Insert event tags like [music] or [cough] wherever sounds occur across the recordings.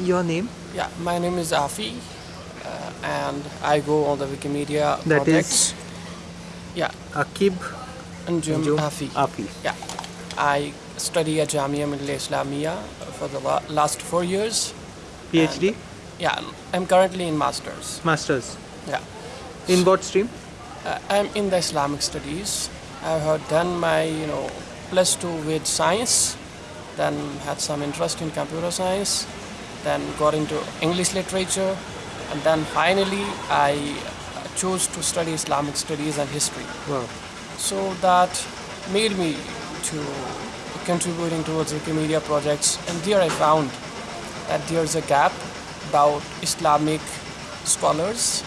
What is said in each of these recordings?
your name? Yeah, my name is Afi, uh, and I go on the Wikimedia That projects. Yeah, Akib and Jim Jum Afi. Afi. Yeah, I study at Jamia Millia Islamia for the last four years. PhD, Yeah, I'm currently in masters. masters. Yeah, In what stream? uh, I'm in the Islamic studies. I have done my you know plus two with science, then had some interest in computer science, then got into English literature, and then finally I chose to study Islamic studies and history. Wow. So that made me to contributing towards Wikimedia projects, and there I found that there's a gap about Islamic scholars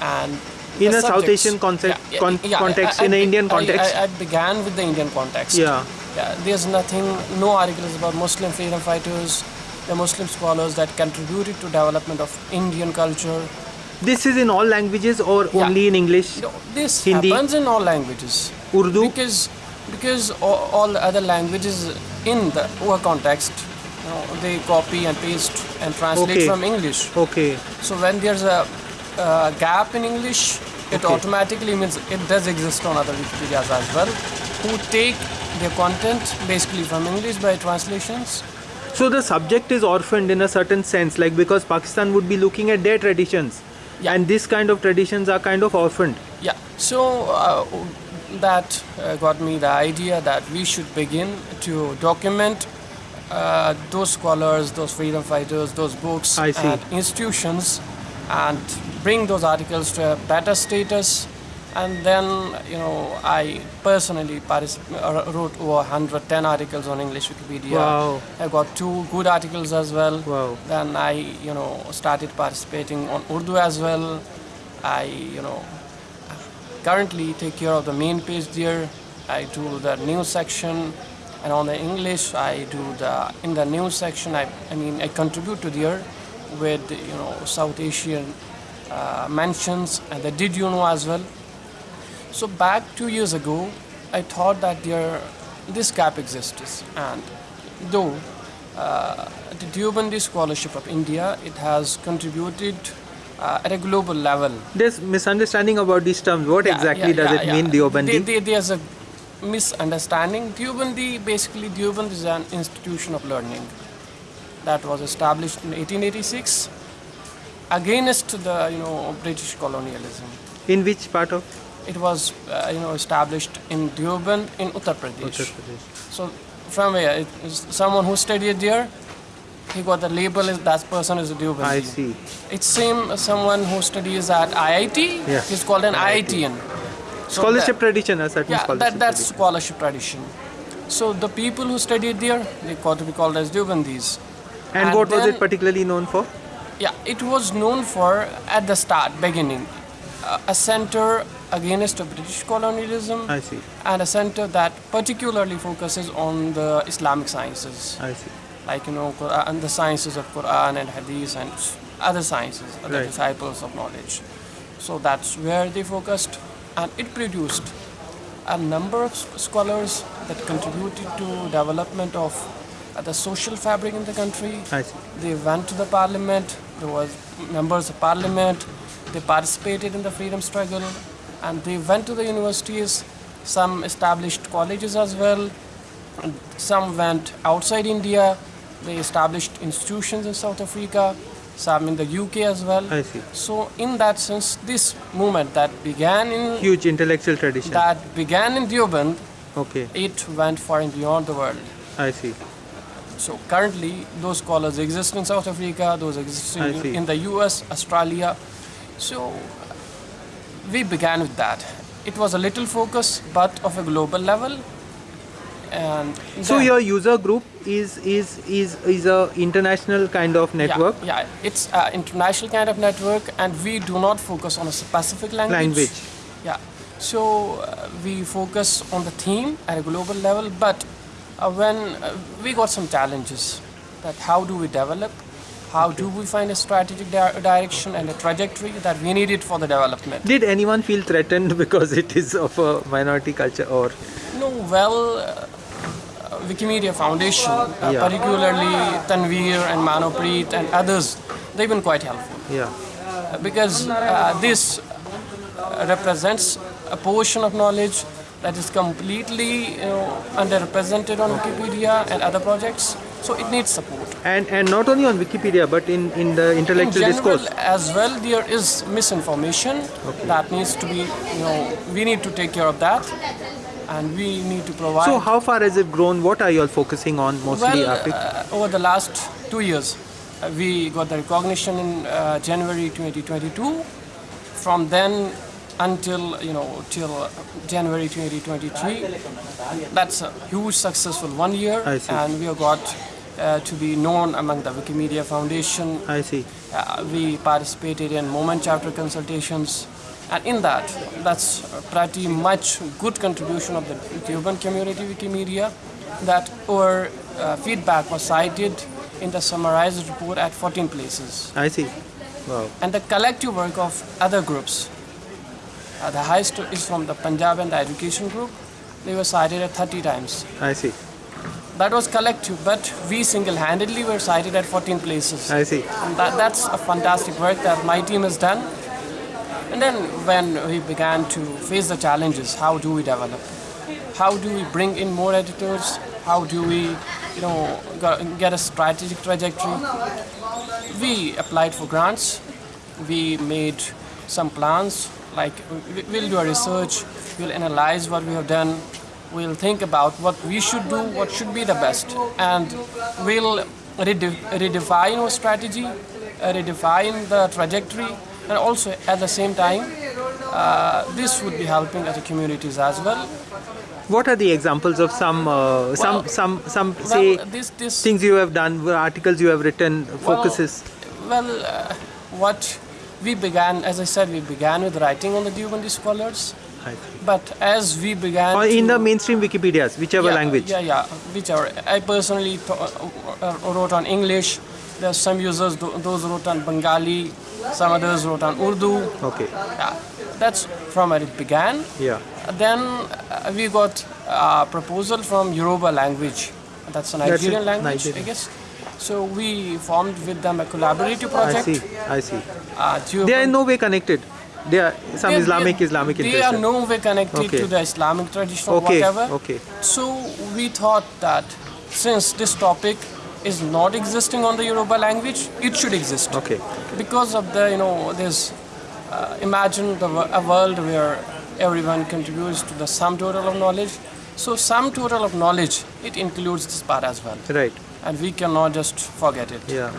and In a South. Asian concept, con- context, I- in I- an Indian context. I, I began with the Indian context. Yeah. Yeah, there's nothing, no articles about Muslim freedom fighters, the Muslim scholars that contributed to development of Indian culture. This is in all languages or Yeah. only in English? Know, this Hindi? happens in all languages. Urdu? Because because all, all the other languages in the our context, you know, they copy and paste and translate Okay. from English. Okay. So when there's a, a gap in English, it Okay. automatically means it does exist on other Wikipedias as well, who take their content basically from English by translations. So the subject is orphaned in a certain sense, like because Pakistan would be looking at their traditions, Yeah. and this kind of traditions are kind of orphaned. Yeah, so uh, that uh, got me the idea that we should begin to document uh, those scholars, those freedom fighters, those books and institutions, and bring those articles to a better status. And then, you know, I personally uh, wrote over 110 articles on English Wikipedia. Wow. I got two good articles as well. Wow. Then I, you know, started participating on Urdu as well. I, you know, currently take care of the main page there. I do the news section, and on the English, I do the in the news section. I, I mean, I contribute to there with you know South Asian uh, mentions and the did you know as well. So back two years ago, I thought that there this gap exists, and though uh, the Deobandi scholarship of India, it has contributed uh, at a global level. There's misunderstanding about these terms. What Yeah, exactly yeah, does yeah, it mean, Deobandi? There- there- there's a misunderstanding. Deobandi, basically, Deoband is an institution of learning that was established in 1886 against the you know British colonialism. In which part of It was uh, you know established in Deoband in Uttar Pradesh. Uttar Pradesh? So from where it is someone who studied there, he got the label as that person is a Deobandi. I see. It's same as someone who studies at IIT. Yeah. He's called an IITian. So Scholarship that- tradition, a certain yeah, scholarship that, that's tradition. scholarship tradition. So the people who studied there, they got to be called as Deobandis. And, and what was it particularly known for? Yeah, it was known for at the start, beginning, uh, a center against the British colonialism I see. and a center that particularly focuses on the Islamic sciences, I see. like you know, Quran, the sciences of Quran and Hadith and other sciences, other Right. disciples of knowledge. So that's where they focused, and it produced a number of scholars that contributed to development of the social fabric in the country. I see. They went to the parliament. There was members of parliament. They participated in the freedom struggle, and they went to the universities. Some established colleges as well. And some went outside India. They established institutions in South Africa. Some in the UK as well. I see. So in that sense, this movement that began in Huge intellectual tradition. that began in Deoband, Okay. it went far and beyond the world. I see. So currently, those scholars exist in South Africa, those exist in, in the US, Australia. So we began with that. It was a little focus, but of a global level. And So your user group is is is is a international kind of network Yeah, yeah, it's an international kind of network, and we do not focus on a specific language. language. Yeah. So uh, we focus on the theme at a global level, but uh, when uh, we got some challenges, that how do we develop, how do we find a strategic di- direction and a trajectory that we needed for the development. Did anyone feel threatened because it is of a minority culture or No, well, uh, Wikimedia Foundation, uh, Yeah. particularly Tanveer and Manavpreet and others, they've been quite helpful Yeah. Uh, because uh, this uh, represents a portion of knowledge that is completely you know, underrepresented on Wikipedia and other projects. So it needs support. And and not only on Wikipedia but in in the In intellectual general, discourse. as well, there is misinformation that needs to be, you know, we need to take care of that, and we need to provide. So how far has it grown? What are you all focusing on mostly, well, uh, over the last two years, uh, we got the recognition in uh, January 2022. From then until you know till January 2023, that's a huge successful one year, I see. and we have got uh, to be known among the Wikimedia Foundation. I see. Uh, we participated in Movement Charter consultations, and in that, that's pretty much good contribution of the Deoband community Wikimedia. That our uh, feedback was cited in the summarized report at 14 places, I see. Wow. and the collective work of other groups. Uh, the highest is from the Punjab and the Education Group. They were cited at 30 times. I see. That was collective, but we single-handedly were cited at 14 places. I see. And that, that's a fantastic work that my team has done. And then when we began to face the challenges, how do we develop? How do we bring in more editors? How do we, you know, get a strategic trajectory? We applied for grants. We made some plans, like we'll do a research, we'll analyze what we have done, we'll think about what we should do, what should be the best, and we'll rede- redefine our strategy, uh, redefine the trajectory, and also at the same time, uh, this would be helping other communities as well. What are the examples of some uh, some Well- some some say well, this this things you have done, articles you have written, focuses? Well, uh, what we began, as I said, we began with writing on the Deobandi scholars. But as we began Or in to- the mainstream Wikipedias, whichever yeah, language. Yeah, yeah, whichever. I personally uh, wrote on English. There are some users, tho- those wrote on Bengali. Some others wrote on Urdu. Okay. Yeah, that's from where it began. Yeah. Then uh, we got a proposal from Yoruba language. That's a Nigerian it, language, Nigerian. I guess. So we formed with them a collaborative project I see. I see. Uh, They are in no way connected. They are some they- Islamic they- Islamic They are no way connected Okay. to the Islamic tradition or Okay. whatever. Okay. So we thought that since this topic is not existing on the Yoruba language, it should exist. Okay. Because of the, you know, there's, uh, imagine the, a world where everyone contributes to the sum total of knowledge. So sum total of knowledge, it includes this part as well. Right. And we cannot just forget it. Yeah.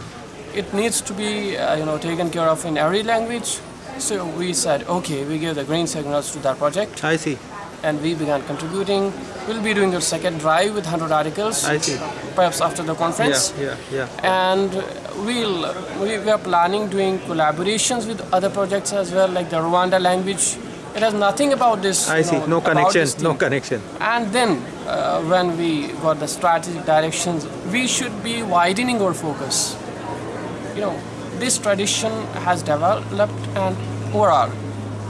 It needs to be, uh, you know, taken care of in every language. So we said, okay, we give the green signals to that project I see. and we began contributing. We'll be doing a second drive with 100 articles, I see. perhaps after the conference. Yeah. Yeah. And we'll, we, we are planning doing collaborations with other projects as well, like the Rwanda language. It has nothing about this. I see. know, No connection. No connection. And then, uh, when we got the strategic directions, we should be widening our focus. You know, this tradition has developed, and overall,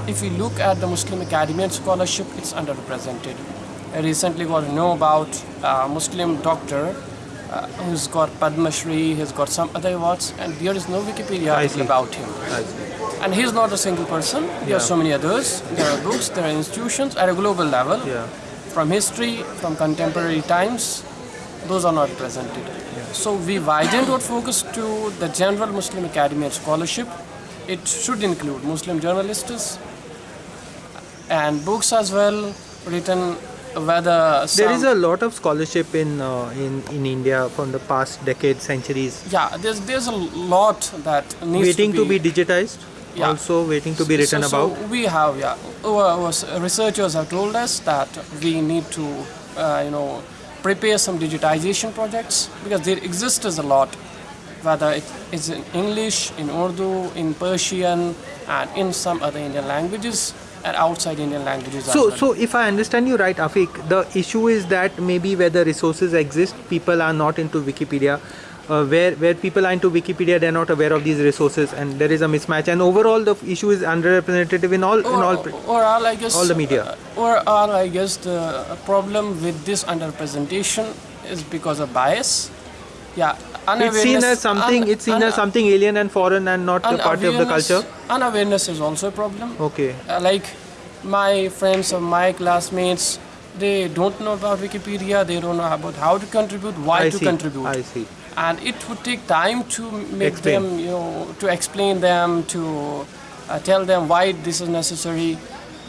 if we look at the Muslim academy and scholarship, it's underrepresented. I recently got to know about a Muslim doctor uh, who's got Padma Shri, he's got some other awards, and there is no Wikipedia I article see. about him. And he's not a single person. There are so many others. There are books, there are institutions at a global level. Yeah. From history, from contemporary times, those are not presented. So we widened our focus to the general Muslim academy and scholarship. It should include Muslim journalists and books as well, written whether There is a lot of scholarship in uh, in in India from the past decades, centuries, yeah, there's there's a lot that needs waiting to to be, be digitized. Yeah. Also waiting to be written so, so about. we have, yeah. Our, our researchers have told us that we need to, uh, you know, prepare some digitization projects because there exists a lot, whether it is in English, in Urdu, in Persian, and in some other Indian languages and outside Indian languages So, well. so if I understand you right, Afik, the issue is that maybe where the resources exist, people are not into Wikipedia. Uh, where where people are into Wikipedia, they're not aware of these resources, and there is a mismatch. And overall, the issue is underrepresentative in all in all. or, or all, I guess, all the media. uh, or all, I guess, the problem with this underrepresentation is because of bias. Yeah, It's seen as something. it's seen as something alien and foreign, and not a part of the culture. Unawareness is also a problem. Okay. Uh, like my friends or my classmates, they don't know about Wikipedia. They don't know about how to contribute, why I to see. contribute, I see. and it would take time to make Explain. them, you know, to explain them, to uh, tell them why this is necessary,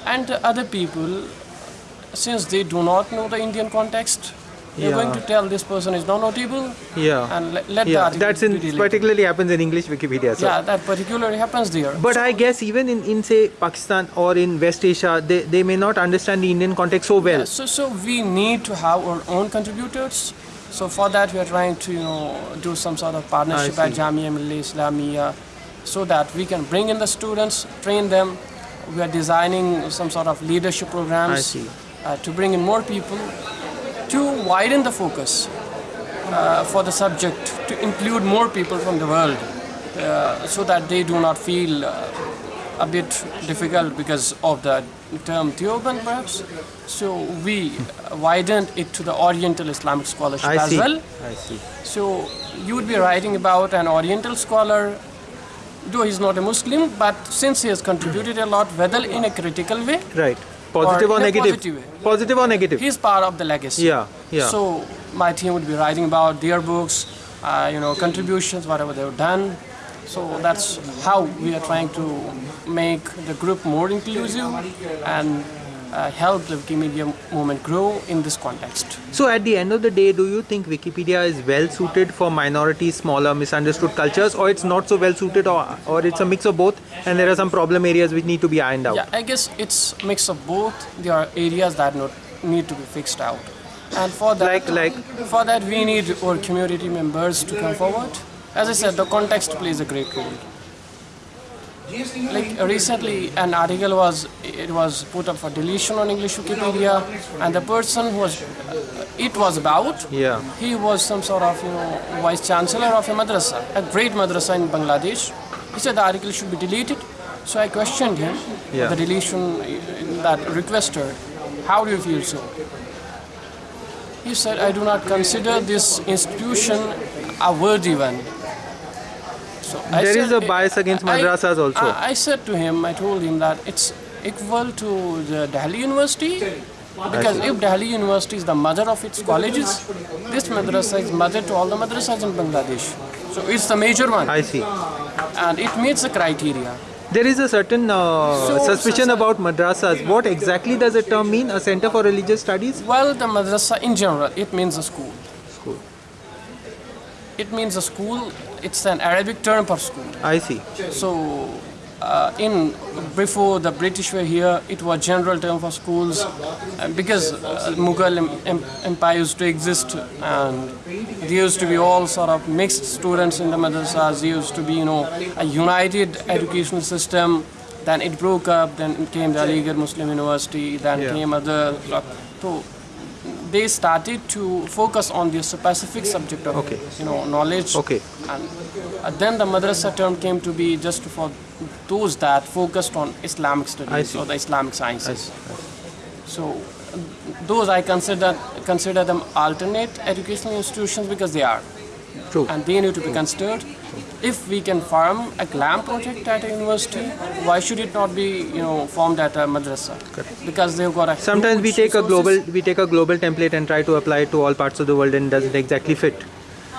and other people, since they do not know the Indian context, they're going to tell this person is not notable, Yeah. and let, let yeah. article That's in particularly happens in English Wikipedia. So. Yeah, that particularly happens there. But I guess even in, in say Pakistan or in West Asia, they, they may not understand the Indian context so well. Yeah, so, so we need to have our own contributors. So for that, we are trying to you know do some sort of partnership at. Jamia Millia Islamia, so that we can bring in the students, train them. We are designing some sort of leadership programs. Uh, to bring in more people, to widen the focus uh, for the subject, to include more people from the world, uh, so that they do not feel uh, a bit difficult because of the term Deoband perhaps. So we widened it to the Oriental Islamic scholarship I as see. well. I see. So you would be writing about an Oriental scholar, though he's not a Muslim, but since he has contributed a lot, whether in a critical way, Right. Positive or, a negative? positive way. Positive or negative? he's part of the legacy. Yeah, yeah. So my team would be writing about their books, uh, you know, contributions, whatever they've done. So that's how we are trying to make the group more inclusive and uh, help the Wikimedia movement grow in this context. So at the end of the day, do you think Wikipedia is well suited for minorities, smaller, misunderstood cultures, or it's not so well suited, or, or it's a mix of both, and there are some problem areas which need to be ironed out? Yeah, I guess it's a mix of both. There are areas that not, need to be fixed out. And for that, Like- like? for that, we need our community members to come forward. As I said, the context plays a great role. Like recently, an article was it was put up for deletion on English Wikipedia, and the person who was it was about Yeah. he was some sort of you know vice chancellor of a madrasa, a great madrasa in Bangladesh. He said the article should be deleted. So I questioned him, Yeah. the deletion uh, that requested. How do you feel so? He said, I do not consider this institution a worthy one. So I There is said- a bias against I- madrasas also. I, I said to him, I told him that it's equal to the Delhi University. Because if Delhi University is the mother of its colleges, this madrasa is mother to all the madrasas in Bangladesh. So it's the major one, I see. and it meets the criteria. There is a certain uh, So- suspicion about madrasas. What exactly does the term mean? A center for religious studies? Well, the madrasa in general, it means a school. School. It means a school. It's an Arabic term for school. I see. So, uh, in before the British were here, it was general term for schools uh, because uh, Mughal em- em- empire used to exist, and there used to be all sort of mixed students in the madrasas. There used to be, you know, a united educational system. Then it broke up. Then came the Aligarh Muslim University. Then Yeah. came other. So they started to focus on the specific subject of Okay. you know knowledge Okay. and uh, then the madrasa term came to be just for those that focused on Islamic studies or the Islamic I sciences. see. So those I consider consider them alternate educational institutions because they are, True. and they need to be considered. If we can form a GLAM project at a university, why should it not be you know formed at a madrasa? Because they've got a Sometimes we take a global we take a global template and try to apply it to all parts of the world and doesn't exactly fit.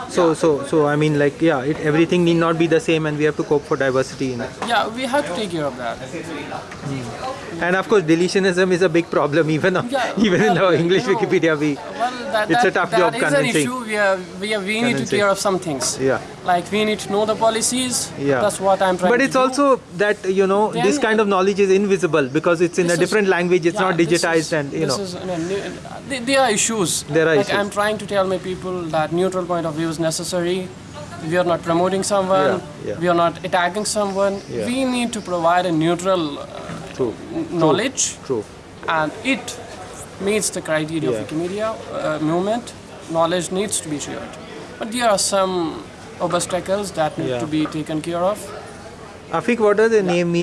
So so so I mean like yeah, it, everything need not be the same and we have to cope for diversity in it. Yeah, we have to take care of that. Hmm. And of course deletionism is a big problem [laughs] even Yeah, [laughs] even in the English you know, Wikipedia we Well, that, It's a tough that job is convincing. an issue. We, are, we, are, we need to Convincing. care of some things. Yeah. Like we need to know the policies. yeah. That's what I'm trying But it's also that you know this kind of knowledge is invisible because it's in a is- different language. It's yeah, not digitized is- and you this know. is there, are issues. There are like issues. I'm trying to tell my people that neutral point of view is necessary. We are not promoting someone. Yeah, yeah. We are not attacking someone. Yeah. We need to provide a neutral uh, True. knowledge, True. and it meets the criteria of Wikimedia uh, movement. Knowledge needs to be shared, but there are some obstacles that need Yeah. to be taken care of. Afik, what does the name mean?